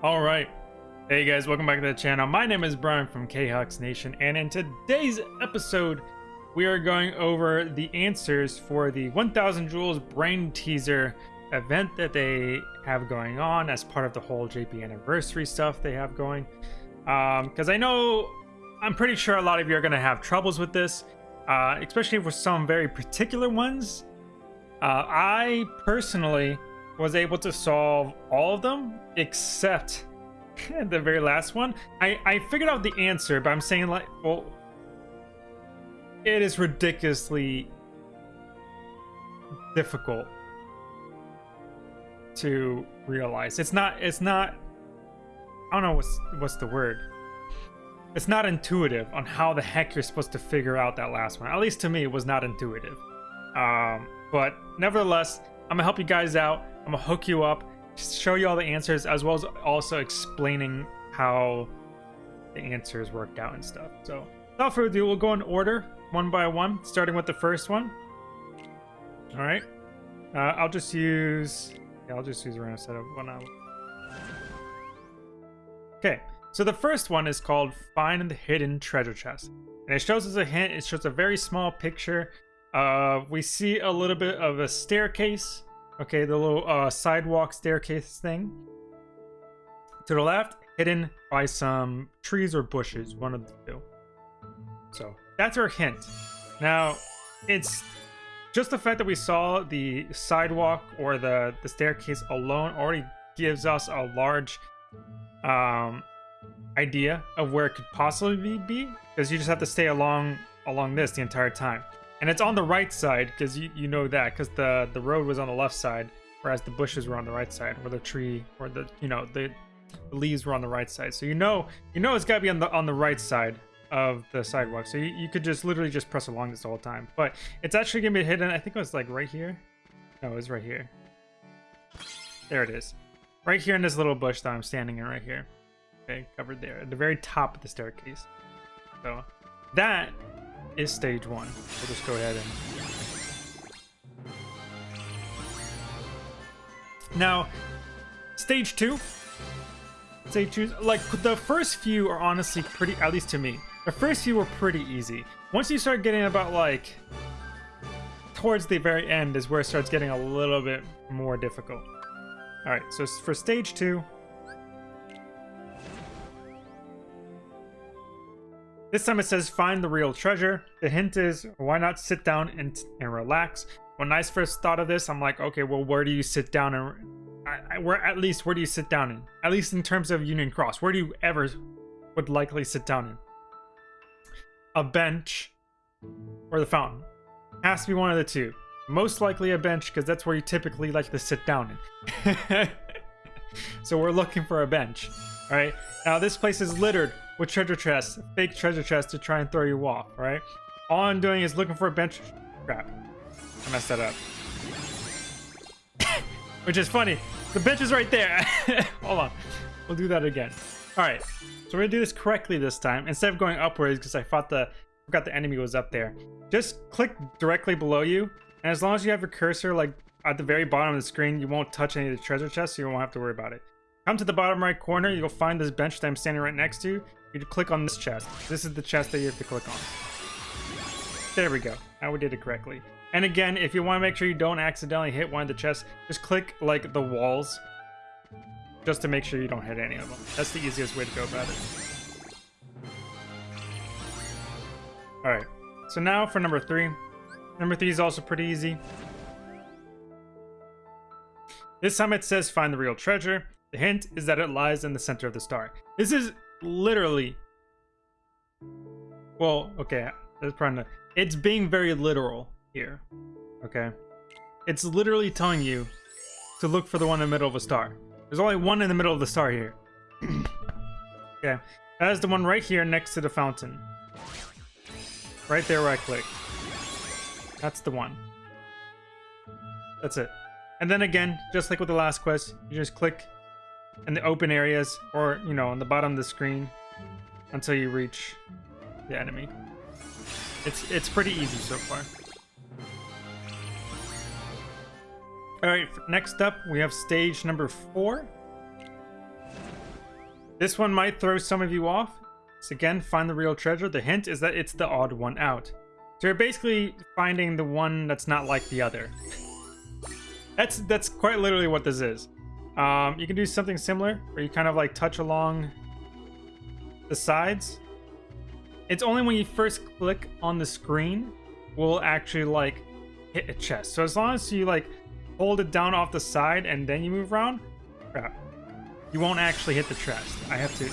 All right. Hey guys, welcome back to the channel. My name is Brian from K-Hux Nation, and in today's episode, we are going over the answers for the 1000 Jewels Brain Teaser event that they have going on as part of the whole JP anniversary stuff they have going. Because um, I know, I'm pretty sure a lot of you are going to have troubles with this, uh, especially for some very particular ones. Uh, I personally was able to solve all of them except the very last one. I, I figured out the answer, but I'm saying like, well, it is ridiculously difficult to realize. It's not, it's not, I don't know what's, what's the word. It's not intuitive on how the heck you're supposed to figure out that last one. At least to me, it was not intuitive. Um, but nevertheless, I'm gonna help you guys out. I'm gonna hook you up, show you all the answers, as well as also explaining how the answers worked out and stuff. So without further ado, we'll go in order, one by one, starting with the first one. All right. Uh, I'll just use, yeah, I'll just use a random setup one. Okay, so the first one is called Find the Hidden Treasure Chest. And it shows us a hint, it shows a very small picture. Uh, we see a little bit of a staircase Okay, the little uh, sidewalk staircase thing. To the left, hidden by some trees or bushes, one of the two. So that's our hint. Now, it's just the fact that we saw the sidewalk or the, the staircase alone already gives us a large um, idea of where it could possibly be because you just have to stay along along this the entire time. And it's on the right side, because you, you know that, because the, the road was on the left side, whereas the bushes were on the right side, or the tree, or the, you know, the, the leaves were on the right side. So you know, you know it's got to be on the on the right side of the sidewalk. So you, you could just literally just press along this the whole time. But it's actually going to be hidden, I think it was like right here. No, it was right here. There it is. Right here in this little bush that I'm standing in right here. Okay, covered there, at the very top of the staircase. So that is stage one. We'll just go ahead and... Now, stage two. Stage two, like, the first few are honestly pretty, at least to me, the first few were pretty easy. Once you start getting about, like, towards the very end is where it starts getting a little bit more difficult. Alright, so for stage two, This time it says find the real treasure. The hint is why not sit down and, and relax. When I first thought of this, I'm like, okay, well, where do you sit down and I, I, where at least where do you sit down in? At least in terms of Union Cross, where do you ever would likely sit down in? A bench or the fountain. Has to be one of the two. Most likely a bench because that's where you typically like to sit down in. so we're looking for a bench. All right. Now this place is littered with treasure chests, fake treasure chests to try and throw you off, right? All I'm doing is looking for a bench. Crap. I messed that up. Which is funny. The bench is right there. Hold on. We'll do that again. All right. So we're gonna do this correctly this time. Instead of going upwards, because I thought the forgot the enemy was up there. Just click directly below you. And as long as you have your cursor like at the very bottom of the screen, you won't touch any of the treasure chests, so you won't have to worry about it. Come to the bottom right corner, you'll find this bench that I'm standing right next to. You click on this chest. This is the chest that you have to click on. There we go. Now we did it correctly. And again, if you want to make sure you don't accidentally hit one of the chests, just click like the walls just to make sure you don't hit any of them. That's the easiest way to go about it. Alright, so now for number three. Number three is also pretty easy. This time it says find the real treasure. The hint is that it lies in the center of the star. This is literally. Well okay that's probably not, it's being very literal here okay? It's literally telling you to look for the one in the middle of a star. There's only one in the middle of the star here. Okay that is the one right here next to the fountain. Right there where I click. That's the one. That's it. And then again just like with the last quest you just click in the open areas or, you know, on the bottom of the screen until you reach the enemy. It's, it's pretty easy so far. Alright, next up we have stage number four. This one might throw some of you off. So again, find the real treasure. The hint is that it's the odd one out. So you're basically finding the one that's not like the other. That's that's quite literally what this is. Um, you can do something similar, where you kind of like touch along the sides. It's only when you first click on the screen will actually like hit a chest. So as long as you like hold it down off the side and then you move around, crap, you won't actually hit the chest. I have to,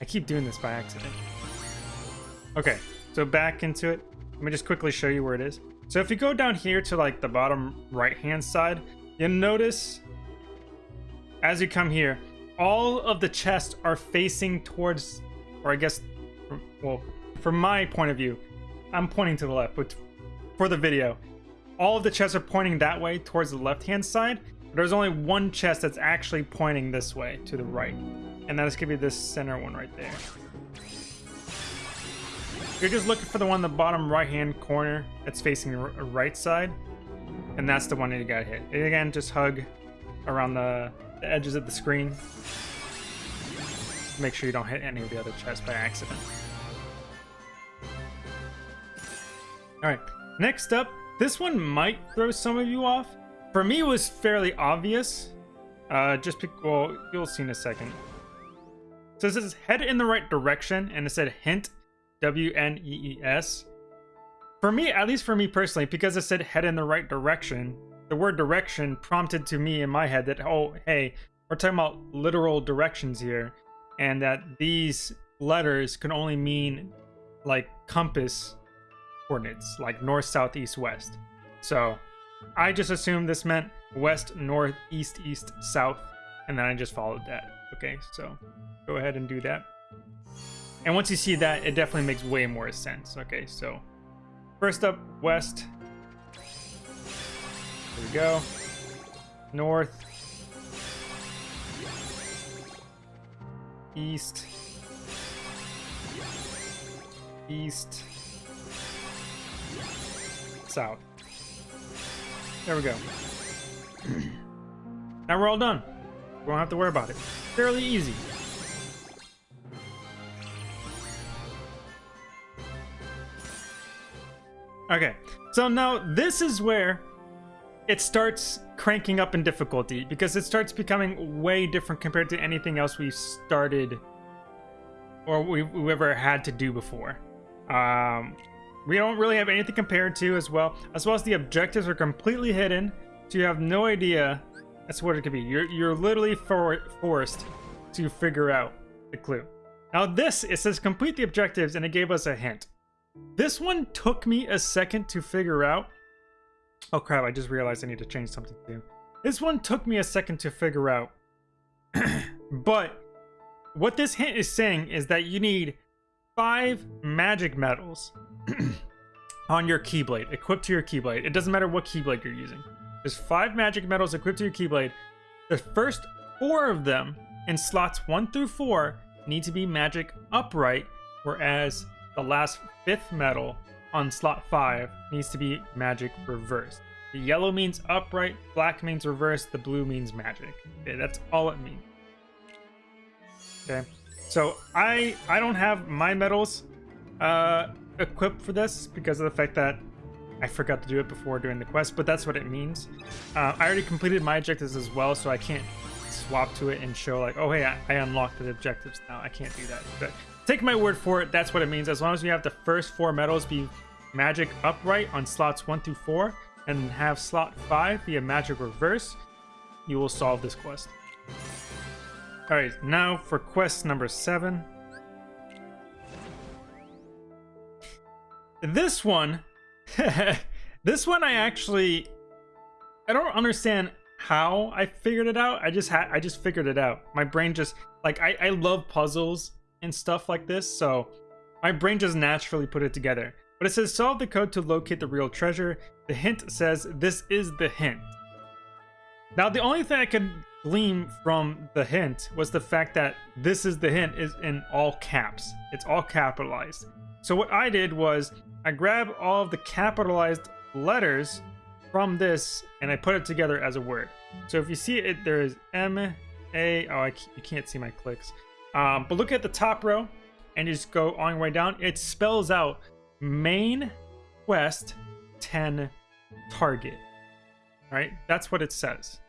I keep doing this by accident. Okay, so back into it. Let me just quickly show you where it is. So if you go down here to like the bottom right hand side, you'll notice as you come here, all of the chests are facing towards, or I guess, well, from my point of view, I'm pointing to the left, but for the video, all of the chests are pointing that way towards the left hand side. But there's only one chest that's actually pointing this way to the right, and that is gonna be this center one right there. You're just looking for the one in the bottom right-hand corner that's facing the right side. And that's the one that you gotta hit. And again, just hug around the, the edges of the screen. Make sure you don't hit any of the other chests by accident. Alright, next up, this one might throw some of you off. For me, it was fairly obvious. Uh, just, well, you'll see in a second. So it says head in the right direction, and it said hint W N E E S. For me, at least for me personally, because it said head in the right direction, the word direction prompted to me in my head that, oh, hey, we're talking about literal directions here, and that these letters can only mean like compass coordinates, like north, south, east, west. So I just assumed this meant west, north, east, east, south, and then I just followed that. Okay, so go ahead and do that. And once you see that, it definitely makes way more sense. Okay, so first up, west. Here we go. North. East. East. South. There we go. now we're all done. We don't have to worry about it. Fairly easy. Okay, so now this is where it starts cranking up in difficulty because it starts becoming way different compared to anything else we've started or we've, we've ever had to do before. Um, we don't really have anything compared to as well, as well as the objectives are completely hidden, so you have no idea that's what it could be. You're you're literally for, forced to figure out the clue. Now this, it says complete the objectives and it gave us a hint. This one took me a second to figure out. Oh crap, I just realized I need to change something too. This one took me a second to figure out. but what this hint is saying is that you need five magic medals on your Keyblade, equipped to your Keyblade. It doesn't matter what Keyblade you're using. There's five magic medals equipped to your Keyblade. The first four of them in slots one through four need to be magic upright, whereas the last fifth medal on slot 5 needs to be magic reverse. The yellow means upright, black means reverse, the blue means magic. Okay, that's all it means. Okay, so I I don't have my medals uh, equipped for this because of the fact that I forgot to do it before doing the quest, but that's what it means. Uh, I already completed my objectives as well, so I can't swap to it and show like, oh hey, I, I unlocked the objectives now. I can't do that. But Take my word for it, that's what it means. As long as you have the first four medals be magic upright on slots 1 through 4, and have slot 5 be a magic reverse, you will solve this quest. Alright, now for quest number 7. This one, this one I actually, I don't understand how I figured it out. I just had, I just figured it out. My brain just, like, I, I love puzzles and stuff like this, so my brain just naturally put it together. But it says solve the code to locate the real treasure. The hint says this is the hint. Now the only thing I could glean from the hint was the fact that this is the hint is in all caps. It's all capitalized. So what I did was I grabbed all of the capitalized letters from this and I put it together as a word. So if you see it, there is M, A, oh, I, you can't see my clicks. Um, but look at the top row and just go on your way down. It spells out main quest 10 target. Right? That's what it says.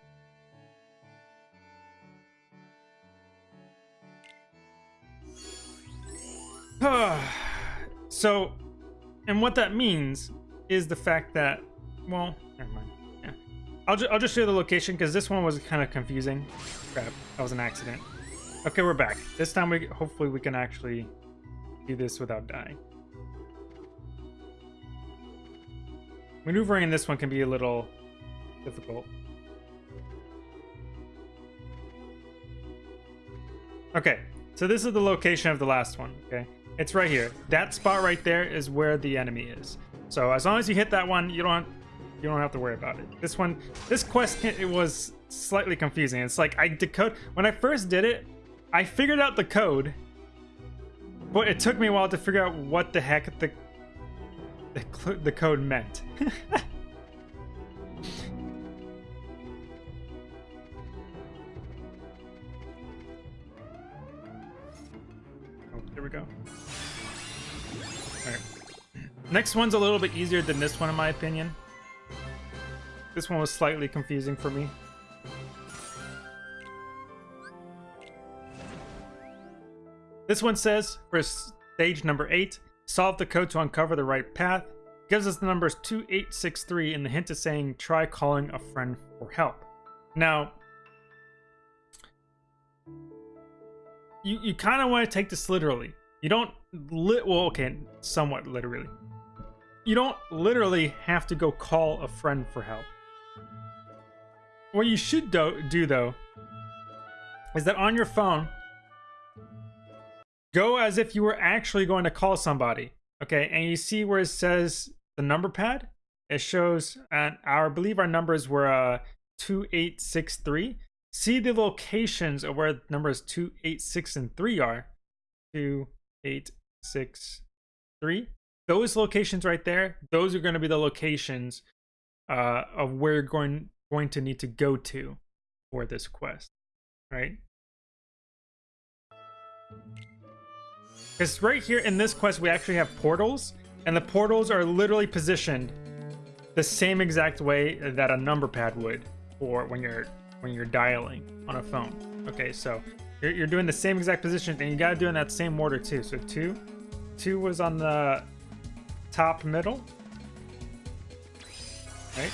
so, and what that means is the fact that, well, never mind. Yeah. I'll, ju I'll just show you the location because this one was kind of confusing. Crap, that was an accident. Okay, we're back. This time, we hopefully we can actually do this without dying. Maneuvering in this one can be a little difficult. Okay, so this is the location of the last one, okay? It's right here. That spot right there is where the enemy is. So as long as you hit that one, you don't you don't have to worry about it. This one, this quest, it was slightly confusing. It's like I decode when I first did it, I figured out the code, but it took me a while to figure out what the heck the the, the code meant. oh, there we go. All right. Next one's a little bit easier than this one, in my opinion. This one was slightly confusing for me. This one says, for stage number 8, solve the code to uncover the right path. gives us the numbers 2863 and the hint is saying try calling a friend for help. Now, you, you kind of want to take this literally. You don't, li well, okay, somewhat literally. You don't literally have to go call a friend for help. What you should do, do though, is that on your phone, go as if you were actually going to call somebody. Okay, and you see where it says the number pad? It shows, and our, I believe our numbers were uh, 2863. See the locations of where numbers 286 and 3 are. 2863. Those locations right there, those are going to be the locations uh, of where you're going, going to need to go to for this quest, right? Because right here in this quest, we actually have portals, and the portals are literally positioned the same exact way that a number pad would, or when you're when you're dialing on a phone. Okay, so you're, you're doing the same exact position, and you gotta do in that same order too. So two, two was on the top middle, right?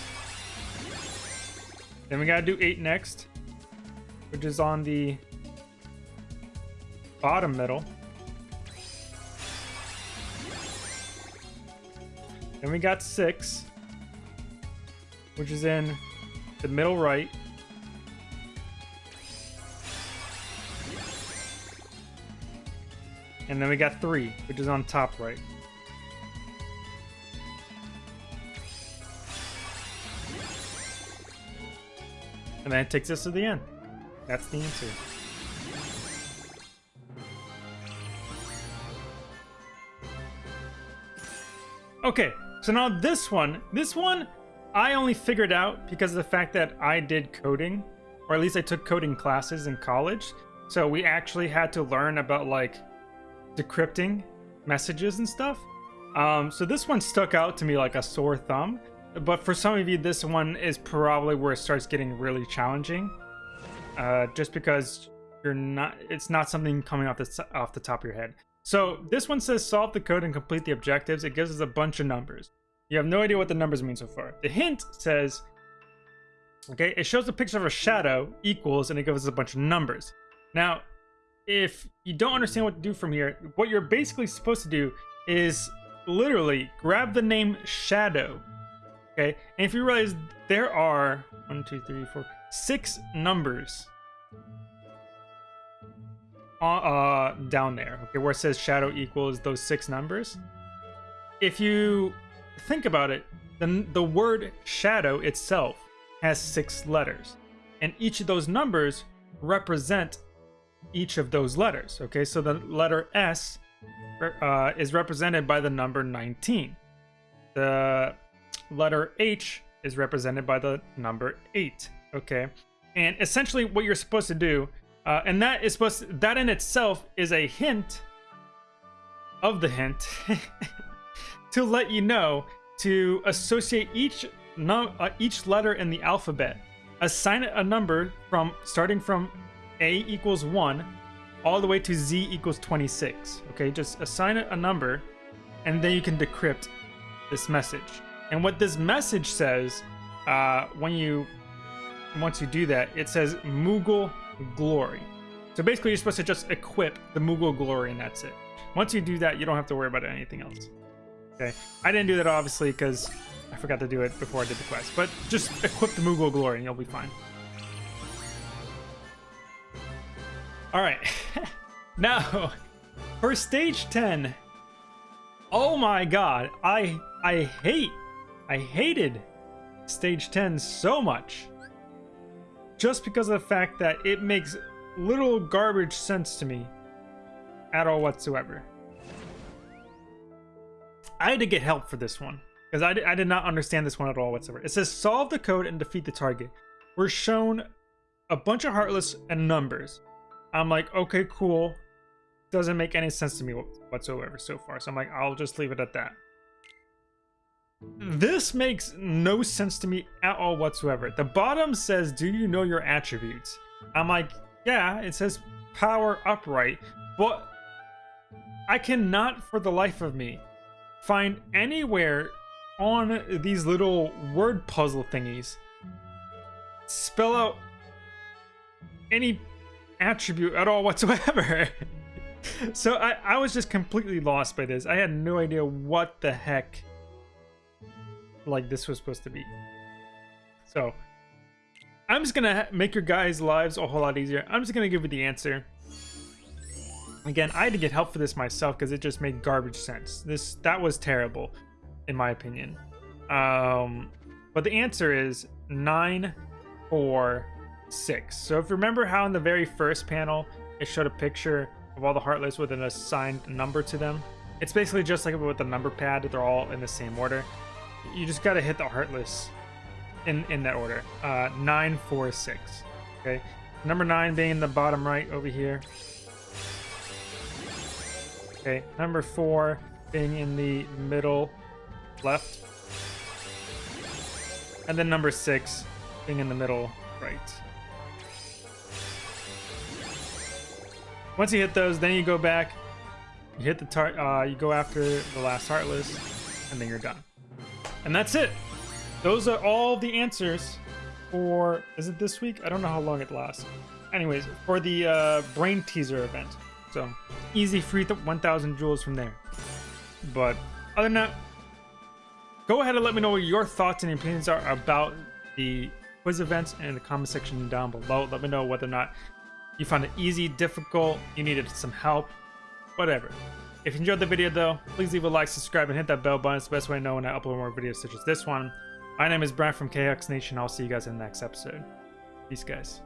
Then we gotta do eight next, which is on the bottom middle. Then we got six, which is in the middle right. And then we got three, which is on top right. And then it takes us to the end. That's the answer. Okay, so now this one, this one, I only figured out because of the fact that I did coding, or at least I took coding classes in college. So we actually had to learn about like decrypting messages and stuff. Um, so this one stuck out to me like a sore thumb. But for some of you, this one is probably where it starts getting really challenging. Uh, just because you're not, it's not something coming off the, off the top of your head. So this one says solve the code and complete the objectives. It gives us a bunch of numbers. You have no idea what the numbers mean so far. The hint says, okay, it shows a picture of a shadow equals, and it gives us a bunch of numbers. Now, if you don't understand what to do from here, what you're basically supposed to do is literally grab the name shadow, okay? And if you realize there are one, two, three, four, six numbers uh, down there, okay, where it says shadow equals those six numbers. If you think about it, then the word shadow itself has six letters, and each of those numbers represent each of those letters. Okay, so the letter S uh, is represented by the number 19. The letter H is represented by the number 8. Okay, and essentially what you're supposed to do Uh, and that is supposed to, that in itself is a hint of the hint to let you know to associate each uh, each letter in the alphabet. Assign it a number from starting from A equals 1 all the way to Z equals 26. Okay, just assign it a number and then you can decrypt this message. And what this message says uh, when you once you do that, it says Moogle Glory. So basically, you're supposed to just equip the Moogle Glory, and that's it. Once you do that, you don't have to worry about anything else. Okay, I didn't do that obviously because I forgot to do it before I did the quest, but just equip the Moogle Glory and you'll be fine. All right, now for stage 10. Oh my god, I I hate, I hated stage 10 so much. Just because of the fact that it makes little garbage sense to me at all whatsoever. I had to get help for this one because I, I did not understand this one at all whatsoever. It says solve the code and defeat the target. We're shown a bunch of heartless and numbers. I'm like, okay, cool. Doesn't make any sense to me whatsoever so far. So I'm like, I'll just leave it at that. This makes no sense to me at all whatsoever. The bottom says, do you know your attributes? I'm like, yeah, it says power upright, but I cannot for the life of me find anywhere on these little word puzzle thingies spell out any attribute at all whatsoever. so I, I was just completely lost by this. I had no idea what the heck like this was supposed to be. So I'm just gonna make your guys' lives a whole lot easier. I'm just gonna give you the answer. Again, I had to get help for this myself because it just made garbage sense. This that was terrible, in my opinion. Um, but the answer is nine, four, six. So if you remember how in the very first panel it showed a picture of all the heartless with an assigned number to them, it's basically just like with the number pad. They're all in the same order you just gotta hit the heartless in in that order. Uh, nine, four, six. Okay, number nine being in the bottom right over here. Okay, number four being in the middle left, and then number six being in the middle right. Once you hit those, then you go back, you hit the tar uh, you go after the last heartless, and then you're done. And that's it. Those are all the answers for, is it this week? I don't know how long it lasts. Anyways, for the uh, brain teaser event. So easy free 1000 jewels from there. But other than that, go ahead and let me know what your thoughts and opinions are about the quiz events in the comment section down below. Let me know whether or not you found it easy, difficult, you needed some help, whatever. If you enjoyed the video though, please leave a like, subscribe, and hit that bell button. It's the best way to know when I upload more videos such as this one. My name is Brent from KX Nation. I'll see you guys in the next episode. Peace, guys.